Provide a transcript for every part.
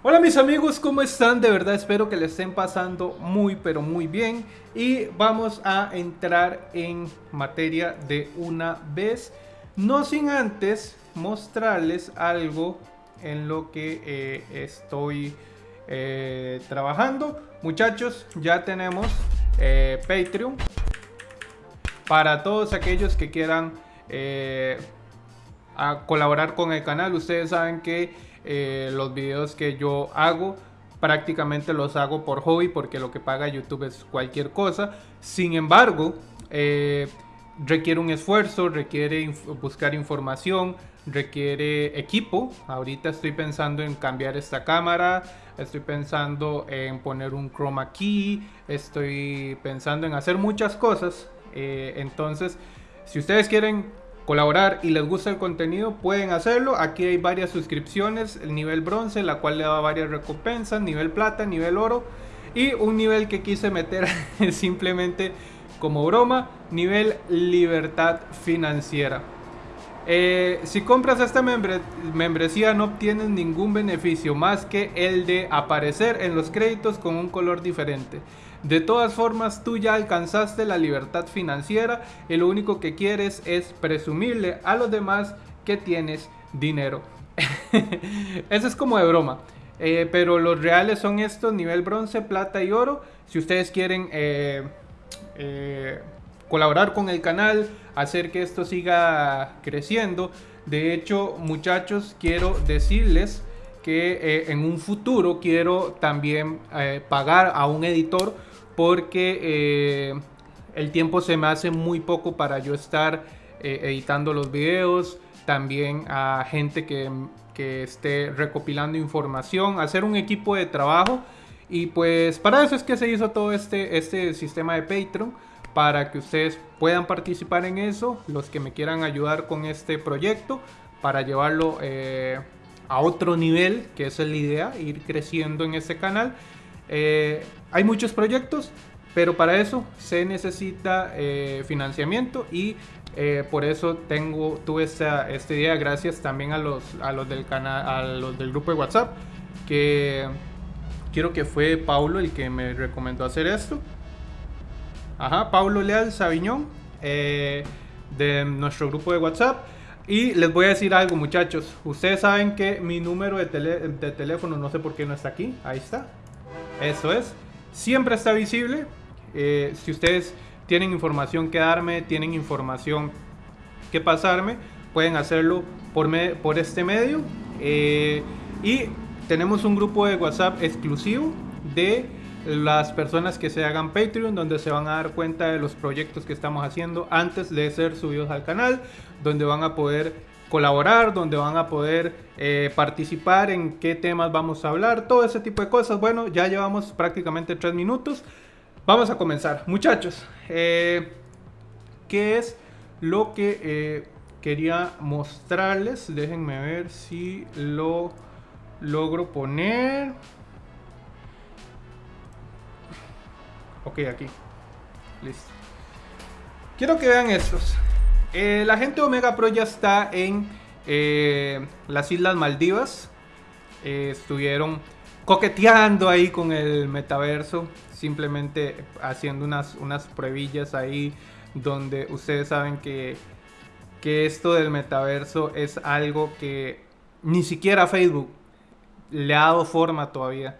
Hola mis amigos, ¿cómo están? De verdad espero que les estén pasando muy pero muy bien y vamos a entrar en materia de una vez, no sin antes mostrarles algo en lo que eh, estoy eh, trabajando. Muchachos, ya tenemos eh, Patreon para todos aquellos que quieran colaborar con el canal. Ustedes saben que eh, los videos que yo hago prácticamente los hago por hobby porque lo que paga YouTube es cualquier cosa. Sin embargo, eh, requiere un esfuerzo, requiere buscar información, requiere equipo. Ahorita estoy pensando en cambiar esta cámara, estoy pensando en poner un chroma key, estoy pensando en hacer muchas cosas. Eh, entonces, si ustedes quieren colaborar y les gusta el contenido, pueden hacerlo. Aquí hay varias suscripciones, el nivel bronce, la cual le da varias recompensas, nivel plata, nivel oro y un nivel que quise meter simplemente como broma, nivel libertad financiera. Eh, si compras esta membresía no obtienes ningún beneficio más que el de aparecer en los créditos con un color diferente. De todas formas, tú ya alcanzaste la libertad financiera y lo único que quieres es presumirle a los demás que tienes dinero. Eso es como de broma. Eh, pero los reales son estos, nivel bronce, plata y oro. Si ustedes quieren eh, eh, colaborar con el canal, hacer que esto siga creciendo. De hecho, muchachos, quiero decirles que en un futuro quiero también pagar a un editor porque eh, el tiempo se me hace muy poco para yo estar eh, editando los videos, también a gente que, esté recopilando información, hacer un equipo de trabajo y pues para eso es que se hizo todo este, este sistema de Patreon para que ustedes puedan participar en eso, los que me quieran ayudar con este proyecto para llevarlo eh, a otro nivel, que es la idea, ir creciendo en este canal. Eh, hay muchos proyectos, pero para eso se necesita eh, financiamiento y eh, por eso tengo, tuve esta, esta, idea gracias también a los, a los del canal, a los del grupo de WhatsApp, que quiero que fue Paulo el que me recomendó hacer esto. Ajá, Paulo Leal Sabiñón, de nuestro grupo de WhatsApp. Y les voy a decir algo muchachos, ustedes saben que mi número de, de teléfono, no sé por qué no está aquí, ahí está, eso es. Siempre está visible. Eh, si ustedes tienen información que darme, tienen información que pasarme, pueden hacerlo por, este medio. Eh, y tenemos un grupo de WhatsApp exclusivo de las personas que se hagan Patreon, donde se van a dar cuenta de los proyectos que estamos haciendo antes de ser subidos al canal, donde van a poder colaborar, donde van a poder eh, participar en qué temas vamos a hablar, todo ese tipo de cosas. Bueno, ya llevamos prácticamente tres minutos. Vamos a comenzar. Muchachos, eh, ¿qué es lo que eh, quería mostrarles? Déjenme ver si lo logro poner. Ok, aquí. Listo. Quiero que vean estos. Eh, la gente Omega Pro ya está en eh, las Islas Maldivas. Eh, estuvieron coqueteando ahí con el metaverso. Simplemente haciendo unas, unas pruebillas ahí. Donde ustedes saben que, que esto del metaverso es algo que ni siquiera Facebook le ha dado forma todavía.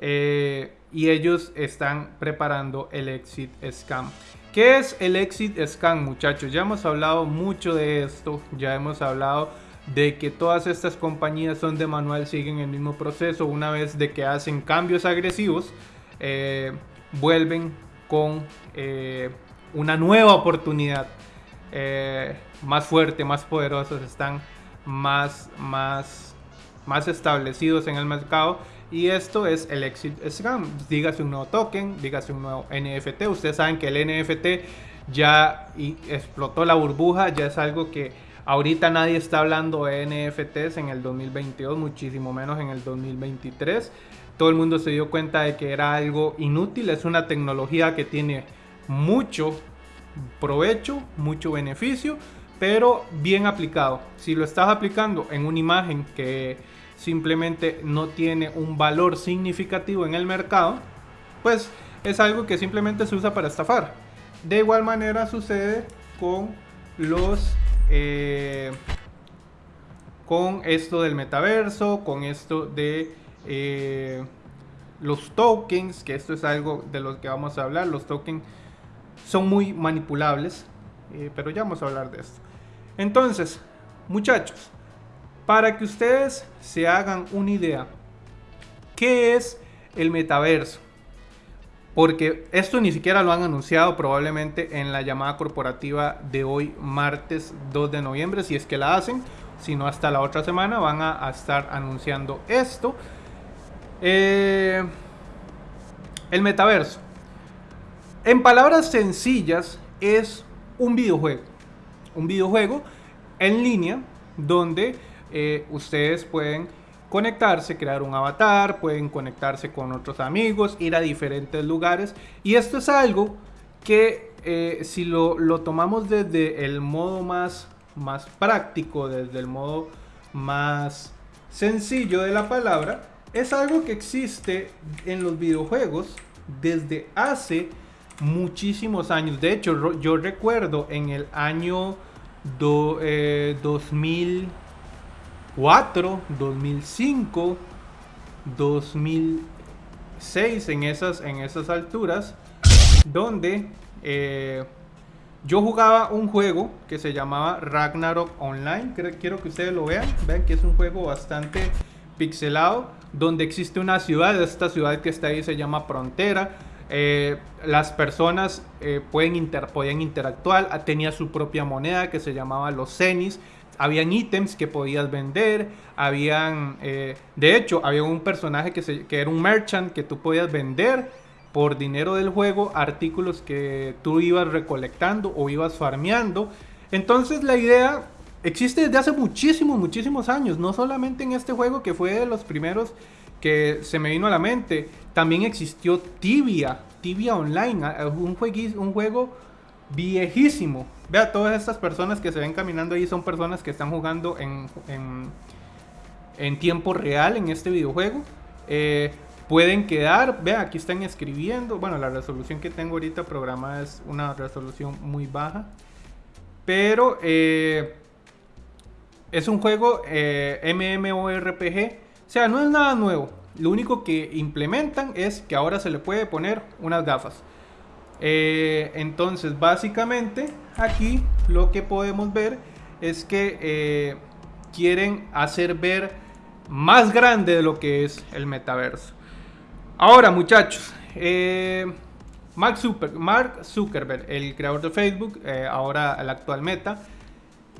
y ellos están preparando el exit scam. ¿Qué es el exit scan muchachos? Ya hemos hablado mucho de esto, ya hemos hablado de que todas estas compañías son de manual, siguen el mismo proceso, una vez de que hacen cambios agresivos, eh, vuelven con eh, una nueva oportunidad, eh, más fuerte, más poderosos, están más, más, más establecidos en el mercado y esto es el exit scam. Dígase un nuevo token, dígase un nuevo NFT. Ustedes saben que el NFT ya explotó la burbuja, ya es algo que ahorita nadie está hablando de NFTs en el 2022, muchísimo menos en el 2023. Todo el mundo se dio cuenta de que era algo inútil, es una tecnología que tiene mucho provecho, mucho beneficio, pero bien aplicado. Si lo estás aplicando en una imagen que simplemente no tiene un valor significativo en el mercado, pues es algo que simplemente se usa para estafar. De igual manera sucede con los... Eh, con esto del metaverso, con esto de eh, los tokens, que esto es algo de lo que vamos a hablar. Los tokens son muy manipulables, eh, pero ya vamos a hablar de esto. Entonces, muchachos, para que ustedes se hagan una idea, ¿qué es el metaverso? Porque esto ni siquiera lo han anunciado probablemente en la llamada corporativa de hoy, martes 2 de noviembre, si es que la hacen, si no hasta la otra semana van a, estar anunciando esto. Eh, el metaverso. En palabras sencillas, es un videojuego. Un videojuego en línea donde eh, ustedes pueden conectarse, crear un avatar, pueden conectarse con otros amigos, ir a diferentes lugares. Y esto es algo que eh, si lo, tomamos desde el modo más, más práctico, desde el modo más sencillo de la palabra, es algo que existe en los videojuegos desde hace muchísimos años. De hecho, yo recuerdo en el año 2004, 2005, 2006, en esas, en esas alturas, donde eh, yo jugaba un juego que se llamaba Ragnarok Online. Quiero que ustedes lo vean. Vean que es un juego bastante pixelado, donde existe una ciudad. Esta ciudad que está ahí se llama Frontera eh, las personas eh, pueden inter, podían interactuar, ah, tenía su propia moneda que se llamaba los cenis, habían ítems que podías vender, habían, eh, de hecho, había un personaje que, se, que era un merchant que tú podías vender por dinero del juego artículos que tú ibas recolectando o ibas farmeando. Entonces la idea existe desde hace muchísimos, muchísimos años, no solamente en este juego que fue de los primeros que se me vino a la mente. También existió Tibia, Tibia Online, un, un juego viejísimo. Vea, todas estas personas que se ven caminando ahí son personas que están jugando en, en, tiempo real en este videojuego. Eh, pueden quedar, vea, aquí están escribiendo. Bueno, la resolución que tengo ahorita programada es una resolución muy baja. Pero eh, es un juego eh, MMORPG o sea, no es nada nuevo. Lo único que implementan es que ahora se le puede poner unas gafas. Eh, entonces, básicamente, aquí lo que podemos ver es que eh, quieren hacer ver más grande de lo que es el metaverso. Ahora, muchachos, eh, Mark, Zuckerberg, el creador de Facebook, ahora el actual Meta,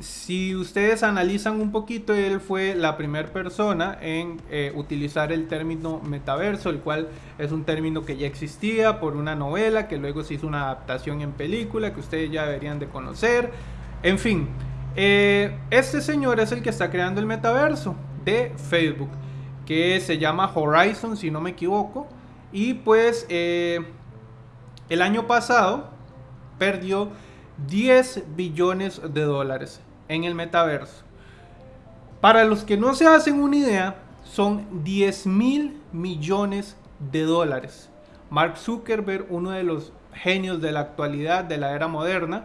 si ustedes analizan un poquito, él fue la primera persona en eh, utilizar el término metaverso, el cual es un término que ya existía por una novela, que luego se hizo una adaptación en película, que ustedes ya deberían de conocer. En fin, eh, este señor es el que está creando el metaverso de Facebook, que se llama Horizon, si no me equivoco. Y pues eh, el año pasado perdió 10 billones de dólares en el metaverso. Para los que no se hacen una idea, son 10 mil millones de dólares. Mark Zuckerberg, uno de los genios de la actualidad, de la era moderna,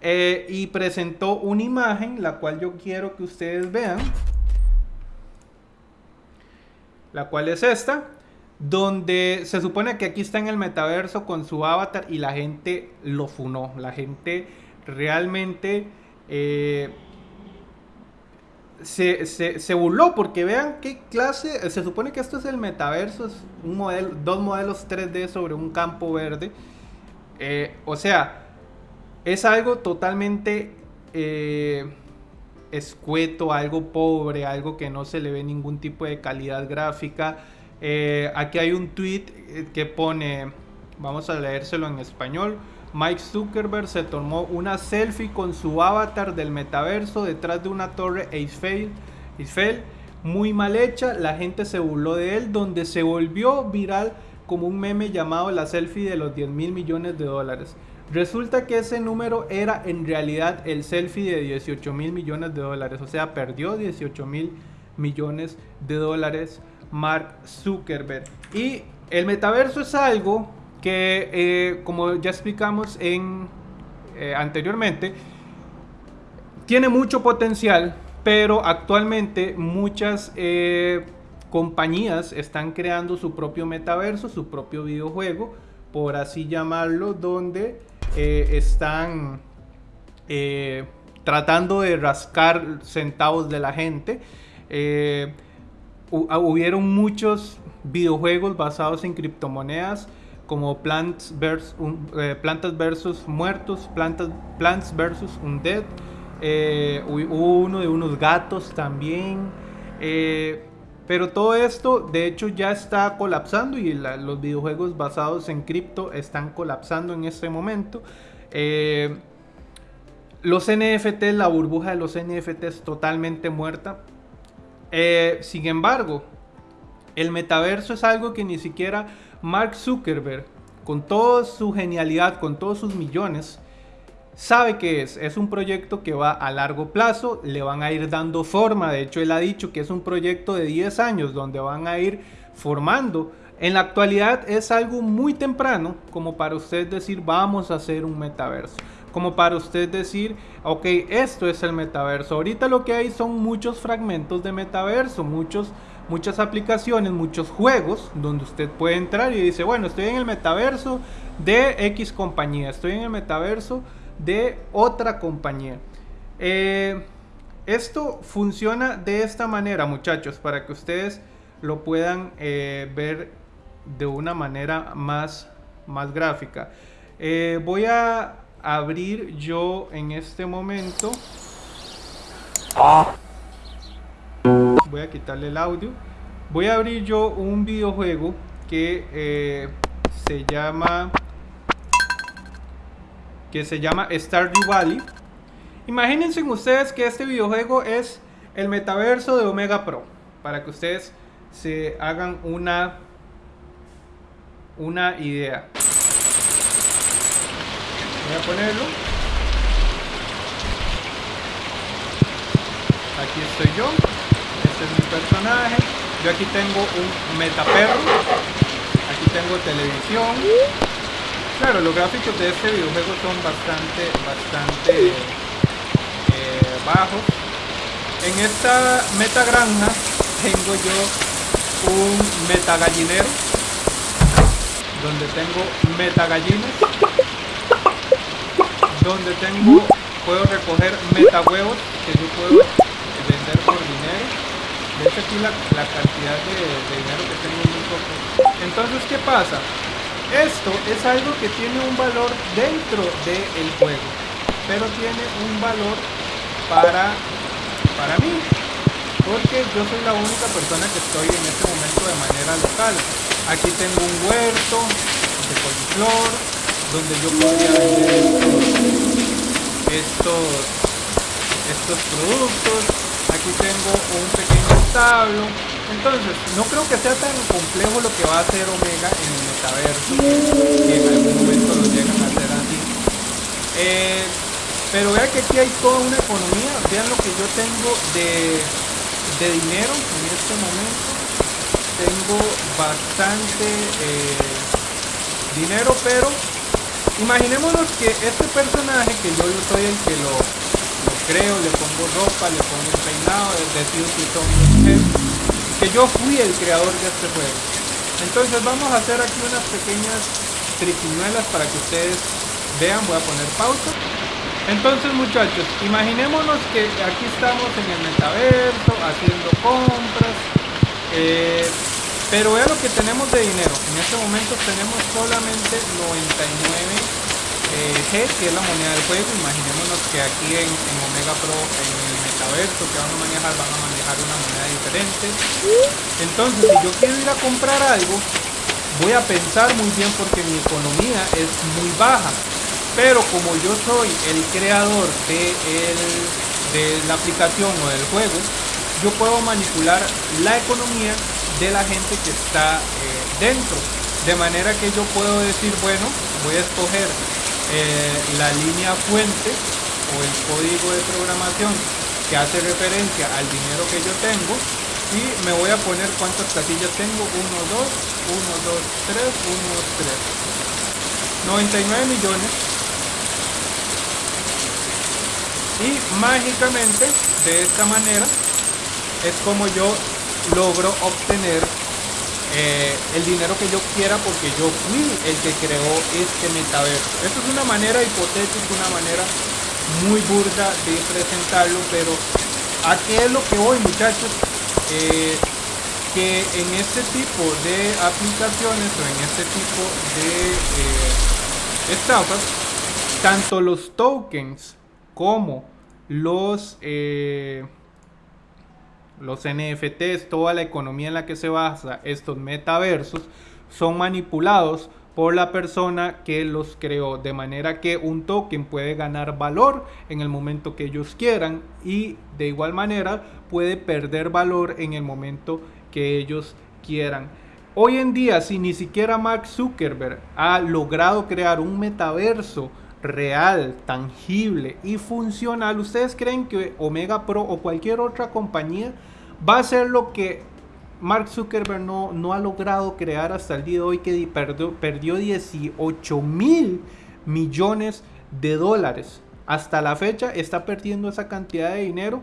eh, y presentó una imagen, la cual yo quiero que ustedes vean, la cual es esta, donde se supone que aquí está en el metaverso con su avatar y la gente lo funó, la gente realmente eh, se, se, burló porque vean qué clase, se supone que esto es el metaverso, es un modelo, dos modelos 3D sobre un campo verde. Eh, o sea, es algo totalmente eh, escueto, algo pobre, algo que no se le ve ningún tipo de calidad gráfica. aquí hay un tweet que pone, vamos a leérselo en español. Mike Zuckerberg se tomó una selfie con su avatar del metaverso detrás de una torre Eiffel, Eiffel muy mal hecha. La gente se burló de él, donde se volvió viral como un meme llamado la selfie de los 10 mil millones de dólares. Resulta que ese número era en realidad el selfie de 18 mil millones de dólares, o sea, perdió 18 mil millones de dólares Mark Zuckerberg. Y el metaverso es algo que, eh, como ya explicamos en, eh, anteriormente, tiene mucho potencial, pero actualmente muchas eh, compañías están creando su propio metaverso, su propio videojuego, por así llamarlo, donde están tratando de rascar centavos de la gente. Hubieron muchos videojuegos basados en criptomonedas como Plants versus, eh, Plantas versus Muertos, Plantas, Plants versus Undead. Eh, uno de unos gatos también. Eh, pero todo esto de hecho ya está colapsando y los videojuegos basados en cripto están colapsando en este momento. los NFT, la burbuja de los NFT es totalmente muerta. Eh, sin embargo, el metaverso es algo que ni siquiera Mark Zuckerberg, con toda su genialidad, con todos sus millones, sabe que es. Es un proyecto que va a largo plazo, le van a ir dando forma. De hecho, él ha dicho que es un proyecto de 10 años donde van a ir formando. En la actualidad es algo muy temprano como para usted decir vamos a hacer un metaverso como para usted decir, ok, esto es el metaverso. Ahorita lo que hay son muchos fragmentos de metaverso, muchos, muchas aplicaciones, muchos juegos donde usted puede entrar y dice, bueno, estoy en el metaverso de X compañía, estoy en el metaverso de otra compañía. Eh, esto funciona de esta manera, muchachos, para que ustedes lo puedan eh, ver de una manera más, más gráfica. Eh, voy a abrir yo en este momento. Voy a quitarle el audio. Voy a abrir yo un videojuego que eh, se llama que se llama Stardew Valley. Imagínense ustedes que este videojuego es el metaverso de Omega Pro para que ustedes se hagan una una idea voy a ponerlo aquí estoy yo este es mi personaje. Yo aquí tengo un metaperro. Aquí tengo televisión. Claro los gráficos de este videojuego son bastante bastante eh, bajos. En esta meta granja tengo yo un meta gallinero donde tengo meta gallinas donde tengo, puedo recoger meta huevos que yo puedo vender por dinero. Hecho aquí la, cantidad de, dinero que tengo es muy poco. Entonces, ¿qué pasa? Esto es algo que tiene un valor dentro del juego, pero tiene un valor para, para mí, porque yo soy la única persona que estoy en este momento de manera local. Aquí tengo un huerto de coliflor, donde yo podría vender estos, estos, productos. Aquí tengo un pequeño establo. Entonces, no creo que sea tan complejo lo que va a hacer Omega en el metaverso, que en algún momento lo llegan a hacer así. Eh, pero vean que aquí hay toda una economía. Vean lo que yo tengo de, de dinero en este momento. Tengo bastante eh, dinero, pero Imaginémonos que este personaje, que yo soy el que lo, creo, le pongo ropa, le pongo un peinado, decido si son que yo fui el creador de este juego. Entonces vamos a hacer aquí unas pequeñas triquiñuelas para que ustedes vean, voy a poner pausa. Entonces muchachos, imaginémonos que aquí estamos en el metaverso, haciendo compras. Eh, pero vea lo que tenemos de dinero. En este momento tenemos solamente 99 eh, G, que es la moneda del juego. Imaginémonos que aquí en, Omega Pro, en el metaverso que van a manejar, van a manejar una moneda diferente. Entonces, si yo quiero ir a comprar algo, voy a pensar muy bien porque mi economía es muy baja. Pero como yo soy el creador de, de la aplicación o del juego, yo puedo manipular la economía de la gente que está eh, dentro. De manera que yo puedo decir, bueno, voy a escoger eh, la línea fuente o el código de programación que hace referencia al dinero que yo tengo Y me voy a poner cuántas casillas tengo. 1, 2, 1, 2, 3, 1, 2, 3. 99 millones. Y mágicamente, de esta manera, es como yo logro obtener eh, el dinero que yo quiera porque yo fui el que creó este metaverso. Esto es una manera hipotética, una manera muy burda de presentarlo, pero ¿a qué es lo que voy muchachos? Eh, que en este tipo de aplicaciones o en este tipo de eh, tanto los tokens como los los NFTs, toda la economía en la que se basa estos metaversos, son manipulados por la persona que los creó, de manera que un token puede ganar valor en el momento que ellos quieran y de igual manera puede perder valor en el momento que ellos quieran. Hoy en día, si ni siquiera Mark Zuckerberg ha logrado crear un metaverso real, tangible y funcional, ¿ustedes creen que Omega Pro o cualquier otra compañía va a ser lo que Mark Zuckerberg no, no ha logrado crear hasta el día de hoy, que perdió, perdió 18 mil millones de dólares? Hasta la fecha está perdiendo esa cantidad de dinero.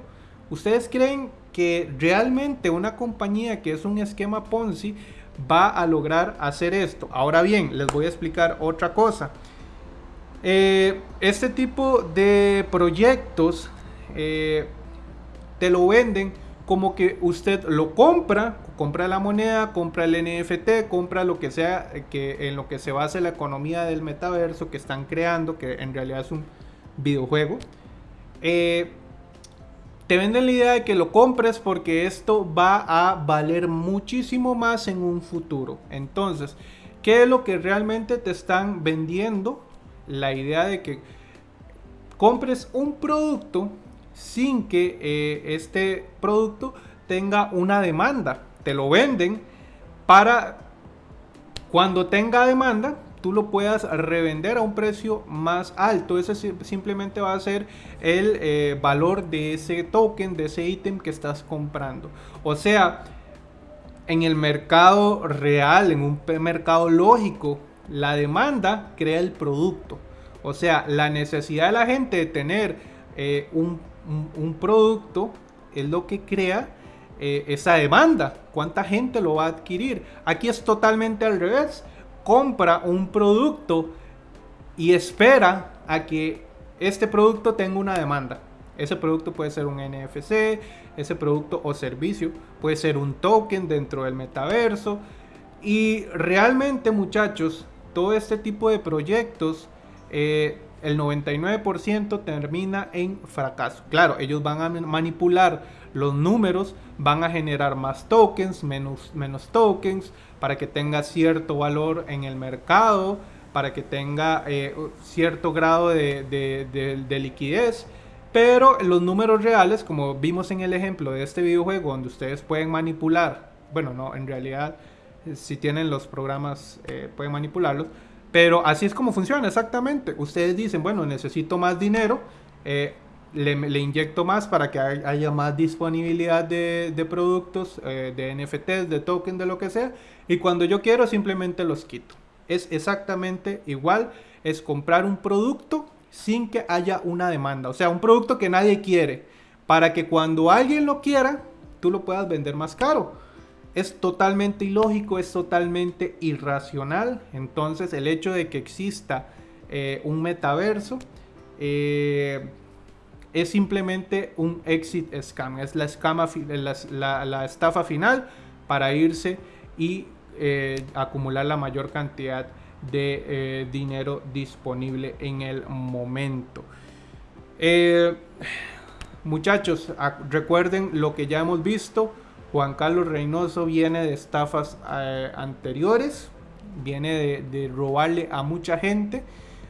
¿Ustedes creen que realmente una compañía que es un esquema Ponzi va a lograr hacer esto? Ahora bien, les voy a explicar otra cosa. Eh, este tipo de proyectos eh, te lo venden como que usted lo compra, compra la moneda, compra el NFT, compra lo que sea que en lo que se base la economía del metaverso que están creando, que en realidad es un videojuego. Eh, te venden la idea de que lo compres porque esto va a valer muchísimo más en un futuro. Entonces, ¿qué es lo que realmente te están vendiendo? la idea de que compres un producto sin que eh, este producto tenga una demanda. Te lo venden para cuando tenga demanda, tú lo puedas revender a un precio más alto. Ese simplemente va a ser el eh, valor de ese token, de ese ítem que estás comprando. O sea, en el mercado real, en un mercado lógico, la demanda crea el producto. O sea, la necesidad de la gente de tener eh, un, producto es lo que crea eh, esa demanda. ¿Cuánta gente lo va a adquirir? Aquí es totalmente al revés. Compra un producto y espera a que este producto tenga una demanda. Ese producto puede ser un NFC, ese producto o servicio puede ser un token dentro del metaverso. Y realmente muchachos, todo este tipo de proyectos, eh, el 99% termina en fracaso. Claro, ellos van a manipular los números, van a generar más tokens, menos, menos tokens, para que tenga cierto valor en el mercado, para que tenga eh, cierto grado de, de, liquidez. Pero los números reales, como vimos en el ejemplo de este videojuego, donde ustedes pueden manipular, bueno, no, en realidad si tienen los programas eh, pueden manipularlos. Pero así es como funciona exactamente. Ustedes dicen, bueno, necesito más dinero, eh, le, inyecto más para que haya más disponibilidad de, productos, eh, de NFTs, de tokens, de lo que sea. Y cuando yo quiero simplemente los quito. Es exactamente igual, es comprar un producto sin que haya una demanda. O sea, un producto que nadie quiere. Para que cuando alguien lo quiera, tú lo puedas vender más caro es totalmente ilógico, es totalmente irracional. Entonces el hecho de que exista eh, un metaverso eh, es simplemente un exit scam, es la, estafa final para irse y eh, acumular la mayor cantidad de dinero disponible en el momento. muchachos, recuerden lo que ya hemos visto Juan Carlos Reynoso viene de estafas eh, anteriores, viene de, robarle a mucha gente.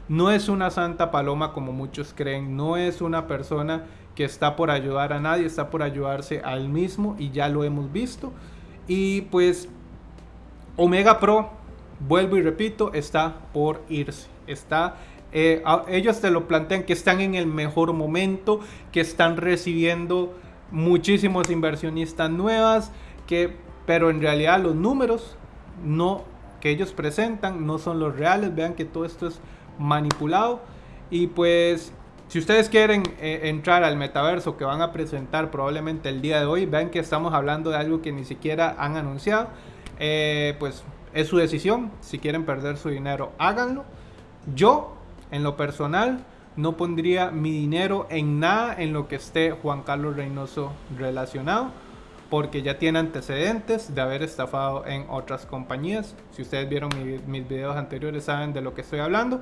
No es una santa paloma como muchos creen, no es una persona que está por ayudar a nadie, está por ayudarse a él mismo y ya lo hemos visto. Y pues Omega Pro, vuelvo y repito, está por irse. Está eh, ellos te lo plantean que están en el mejor momento, que están recibiendo muchísimos inversionistas nuevas, que, pero en realidad los números no que ellos presentan no son los reales. Vean que todo esto es manipulado. Y pues, si ustedes quieren eh, entrar al metaverso que van a presentar probablemente el día de hoy, vean que estamos hablando de algo que ni siquiera han anunciado. Eh, pues es su decisión. Si quieren perder su dinero, háganlo. Yo, en lo personal, no pondría mi dinero en nada en lo que esté Juan Carlos Reynoso relacionado porque ya tiene antecedentes de haber estafado en otras compañías. Si ustedes vieron mis videos anteriores saben de lo que estoy hablando.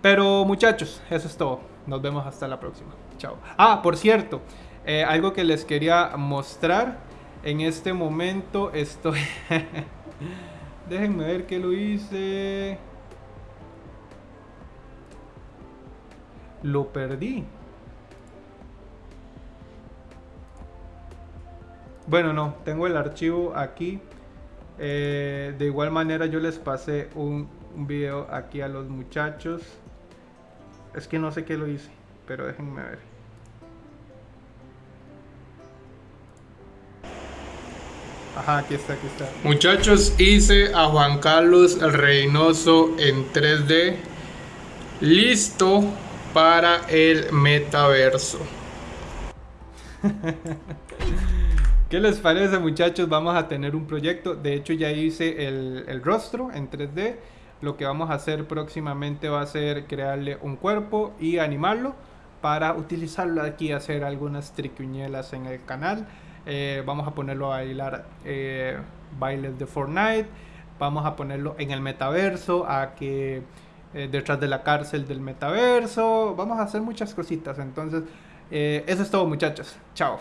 Pero muchachos, eso es todo. Nos vemos hasta la próxima. Chao. Ah, por cierto, eh, algo que les quería mostrar. En este momento estoy... Déjenme ver qué lo hice. Lo perdí. Bueno, no, tengo el archivo aquí. Eh, de igual manera yo les pasé un, video aquí a los muchachos. Es que no sé qué lo hice, pero déjenme ver. Ajá, aquí está, aquí está. Muchachos, hice a Juan Carlos Reynoso en 3D. Listo para el metaverso. ¿Qué les parece muchachos? Vamos a tener un proyecto. De hecho ya hice el, rostro en 3D. Lo que vamos a hacer próximamente va a ser crearle un cuerpo y animarlo para utilizarlo aquí hacer algunas triquiñuelas en el canal. Eh, vamos a ponerlo a bailar eh, bailes de Fortnite. Vamos a ponerlo en el metaverso, a que eh, detrás de la cárcel del metaverso. Vamos a hacer muchas cositas. Entonces, eso es todo muchachos. Chao.